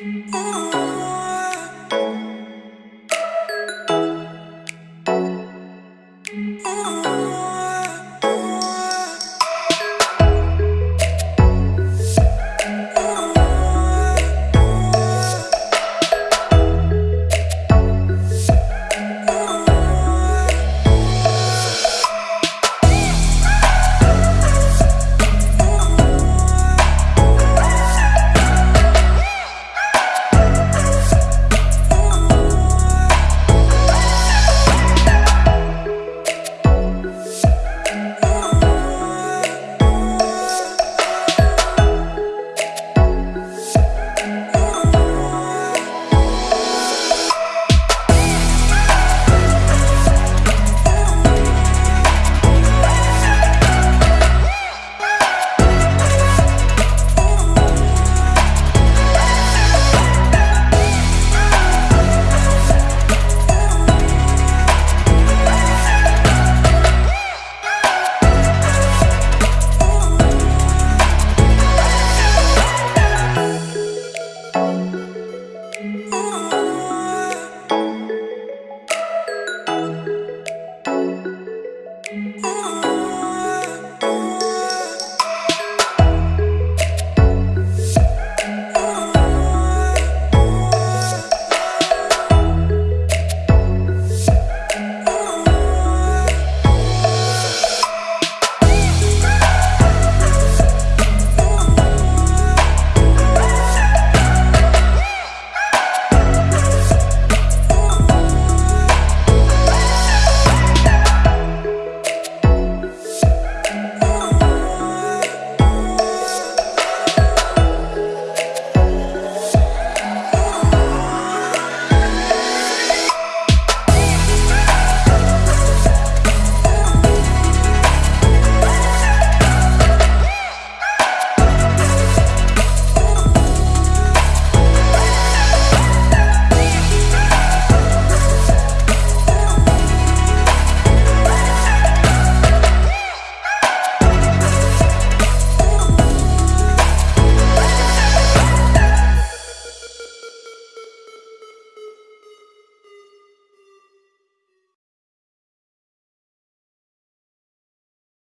Oh. Oh.